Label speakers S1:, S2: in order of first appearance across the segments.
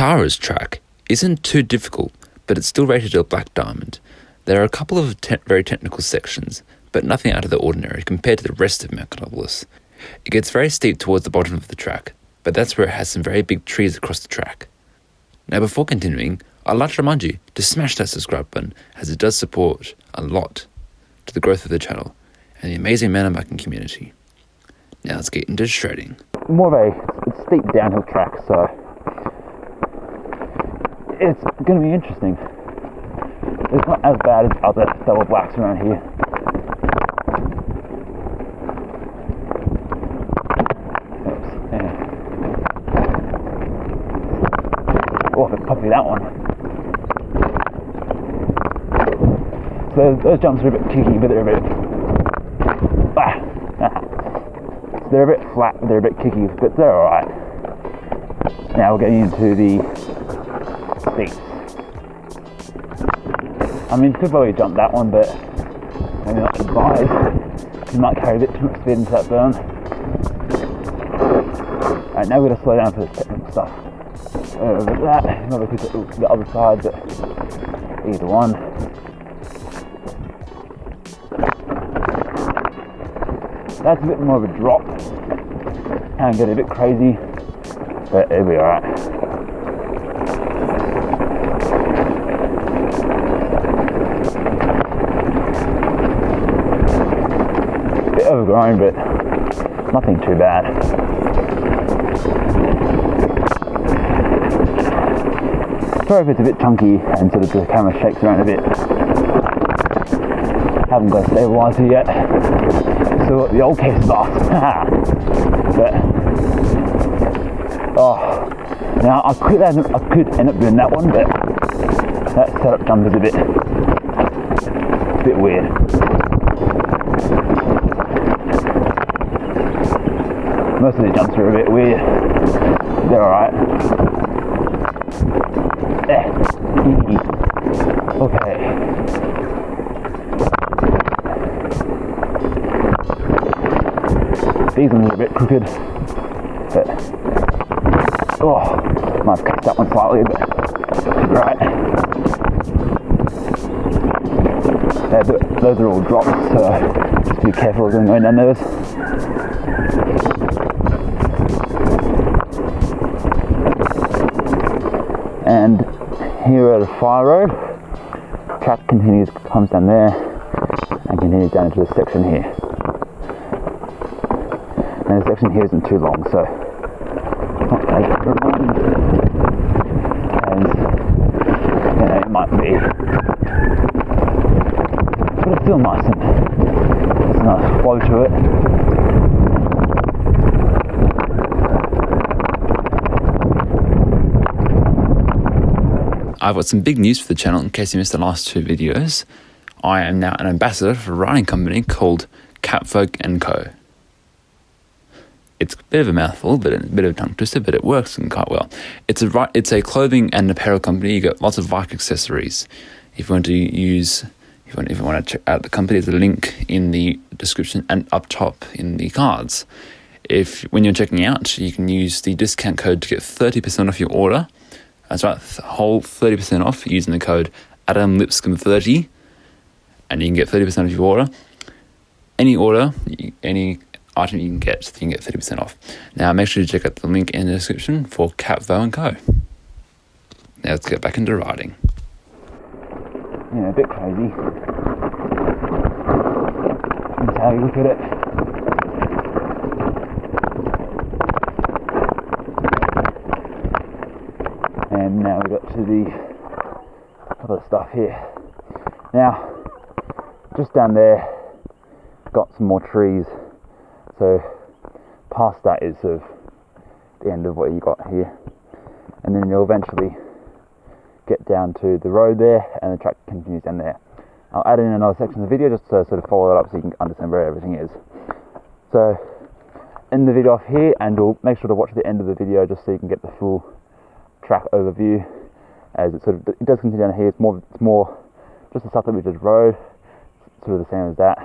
S1: Tara's track isn't too difficult, but it's still rated a black diamond. There are a couple of te- very technical sections, but nothing out of the ordinary compared to the rest of Metropolis. It gets very steep towards the bottom of the track, but that's where it has some very big trees across the track. Now, before continuing, I'd like to remind you to smash that subscribe button as it does support a lot to the growth of the channel and the amazing mountain community. Now let's get into shredding.
S2: more of a steep downhill track, so it's to be interesting. It's not as bad as other double blacks around here. Oops, yeah. Oh, if it popped me that one. So those jumps are a bit kicky, but they're a bit. Ah, ah. They're a bit flat, but they're a bit kicky, but they're alright. Now we're getting into the I mean, could probably jump that one, but maybe not advised. You might carry a bit too much speed into that burn. Alright, now we're gonna slow down for this technical stuff. But that, maybe we could the other side, but either one. That's a bit more of a drop. Can get a bit crazy, but it'll be alright. Overgrown, but nothing too bad. Sorry if it's a bit chunky and sort of the camera shakes around a bit. Haven't got a stabilizer yet. So the old case off. but oh, now I could end up, I could end up doing that one, but that setup jump is a bit a bit weird. Most of the jumps are a bit weird. They're alright. Okay. These ones are a bit crooked, but oh, might have cut that one slightly, but right. Yeah, th- those are all drops, so just be careful going down those. Here at the fire road, track continues, comes down there, and continues down into this section here. And the section here isn't too long, so. And you know, it might be, but it's still nice and there's a nice flow to it.
S1: I've got some big news for the channel in case you missed the last two videos. I am now an ambassador for a riding company called Catfolk and Co. It's a bit of a mouthful, but a bit of a tongue twister, but it works and quite well. It's a it's a clothing and apparel company. You get lots of bike accessories. If you want to use, if you want, if you want to check out the company, there's a link in the description and up top in the cards. If when you're checking out, you can use the discount code to get thirty percent off your order. That's right, whole thirty percent off using the code Adam Lipscomb thirty, and you can get thirty percent off your order. Any order, any item you can get, you can get thirty percent off. Now, make sure to check out the link in the description for Capvo and Co. Now let's get back into riding.
S2: Yeah, a bit crazy. That's how you look at it. Got to the other stuff here. Now, just down there, got some more trees. So, past that is sort of the end of what you got here. And then you'll eventually get down to the road there and the track continues down there. I'll add in another section of the video just to sort of follow it up so you can understand where everything is. So end the video off here and we'll make sure to watch the end of the video just so you can get the full track overview as it sort of it does continue down here. It's more it's more just the stuff that we just rode, sort of the same as that.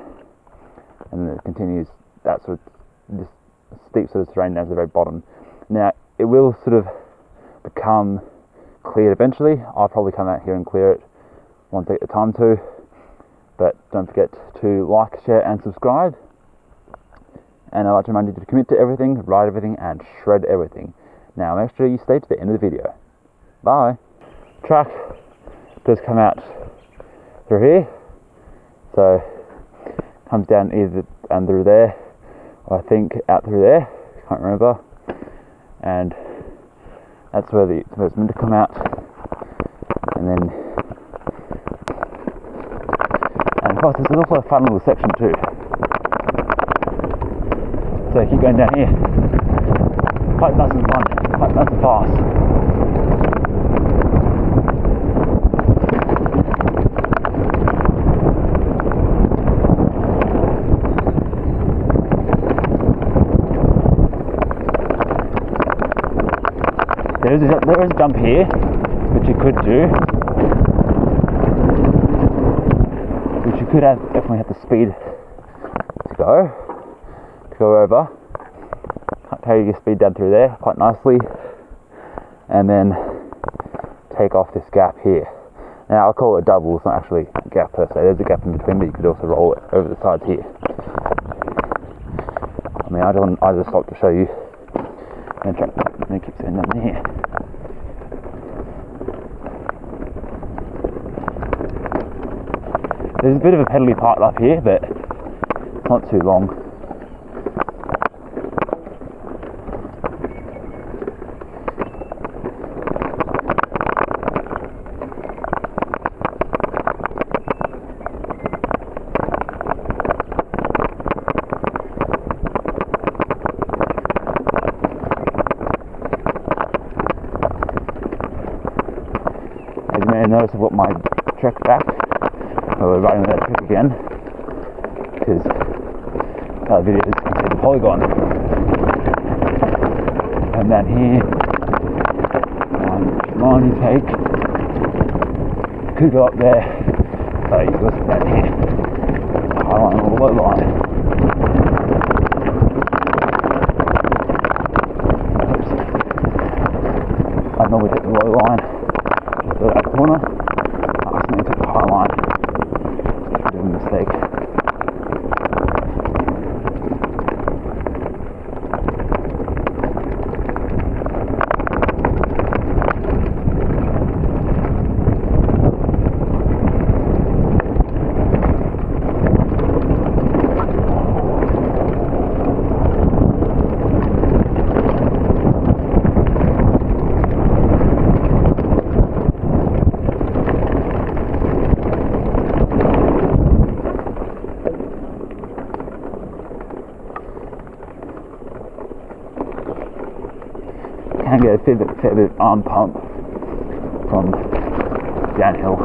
S2: And then it continues that sort of this steep sort of terrain down to the very bottom. Now it will sort of become cleared eventually. I'll probably come out here and clear it once I get the time to. But don't forget to like, share, and subscribe. And I'd like to remind you to commit to everything, ride everything, and shred everything. Now, make sure you stay to the end of the video. Bye. Track does come out through here. So, comes down either under there, or I think out through there. Can't remember. And that's where the where it's meant to come out. And then, and of course, there's also a fun little section too. So keep going down here. Quite nice and fun, quite nice and fast. There is a jump here, which you could do. Which you could have definitely have the speed to go to go over. Can't carry your speed down through there quite nicely, and then take off this gap here. Now I'll call it a double. It's not actually a gap per se. There's a gap in between, but you could also roll it over the sides here. I mean, I don't. I just stopped to show you. And keep saying down here. There's a bit of a pedally part up here, but it's not too long. As may have noticed, I've got my trek back. So we're that Trek again because that video is considered a polygon. Come down here, one line take, could go up there, but you go down here, high line or low line. Oops. I normally take the low line, go that corner, I accidentally took the high line mistake. Can get a bit of arm pump from downhill,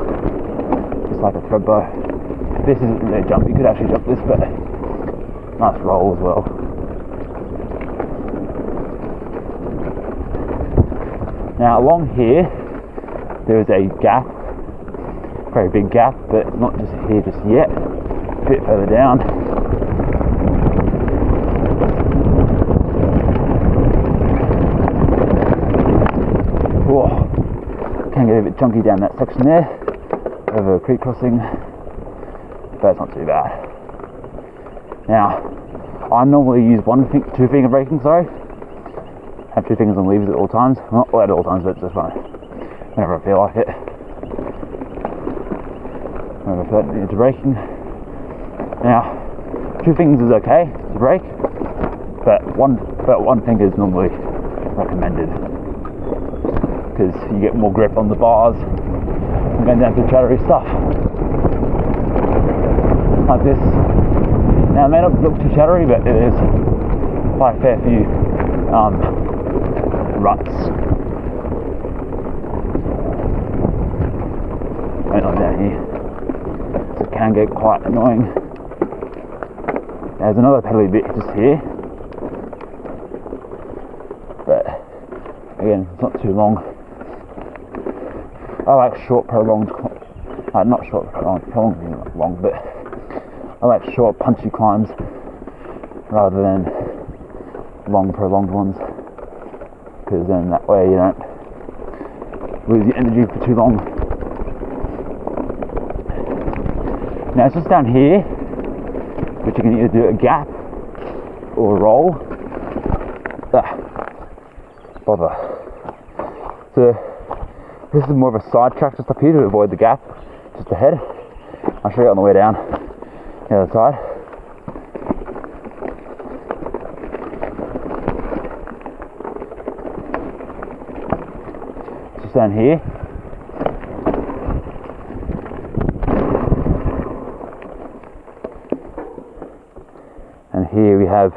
S2: just like a thread bow. This isn't really a jump, you could actually jump this, but nice roll as well. Now along here, there is a gap, very big gap, but not just here just yet, a bit further down. Whoa, can get a bit chunky down that section there, over a creek crossing, but it's not too bad. Now, I normally use one thing, two finger braking, sorry. Have two fingers on levers at all times. Not at all times, but just when, whenever I feel like it. Whenever I feel like into braking. Now, two fingers is okay to brake, but one, but one finger is normally recommended because you get more grip on the bars and going down to chattery stuff like this. Now, it may not look too chattery, but it is quite a fair few um, ruts. Going on down here, so it can get quite annoying. There's another pedally bit just here, but again, it's not too long. I like short, prolonged, uh, not short, prolonged, prolonged long, but I like short, punchy climbs rather than long, prolonged ones. Because then that way you don't lose your energy for too long. Now it's just down here, which you can either do a gap or a roll. Ah, bother. So this is more of a side track just up here to avoid the gap, just ahead. I'll show you on the way down the other side. Just down here. And here we have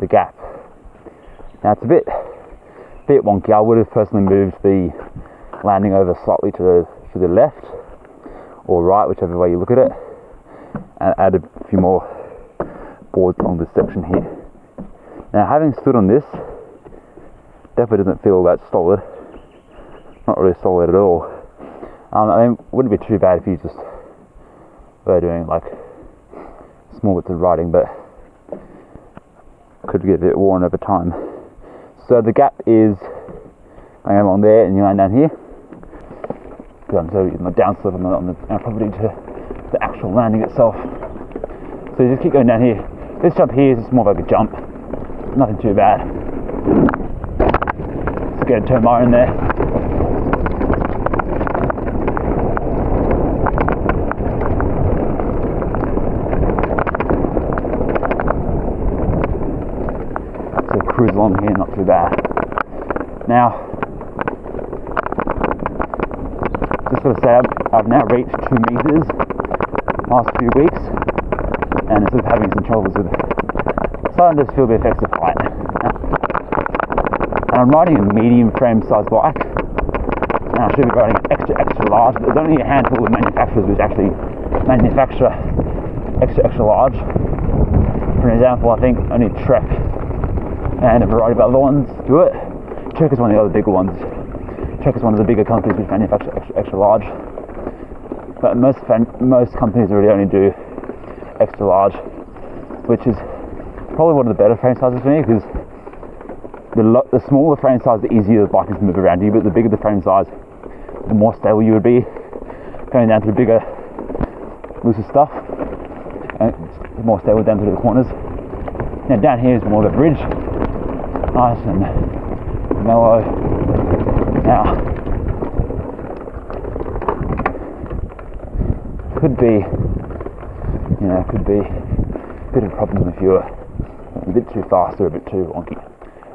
S2: the gap. Now it's a bit bit wonky. I would have personally moved the landing over slightly to the to the left or right, whichever way you look at it, and add a few more boards along this section here. Now, having stood on this, definitely doesn't feel that solid. Not really solid at all. Um, I mean, wouldn't be too bad if you just were doing like small bits of riding, but could get a bit worn over time. So the gap is along there, and you land down here. I'm so using my downslope on the, on the property to the actual landing itself. So you just keep going down here. This jump here is more like a jump, nothing too bad. Let's get a turn in there. So cruise along here, not too bad. Now, just of say, I've, I've, now reached two meters last few weeks, and instead of having some troubles with starting to feel the effects of height. And I'm riding a medium frame size bike, and I should be riding extra extra large. But there's only a handful of manufacturers which actually manufacture extra extra large. For example, I think only Trek and a variety of other ones do it. Trek is one of the other bigger ones. Trek is one of the bigger companies which manufacture extra, extra large. But most most companies really only do extra large, which is probably one of the better frame sizes for me because the, the smaller frame size, the easier the bike is to move around you. But the bigger the frame size, the more stable you would be going down through bigger, looser stuff, and it's more stable down through the corners. Now down here is more of a bridge, nice and mellow. Now, could be, you know, could be a bit of a problem if you're a bit too fast or a bit too wonky.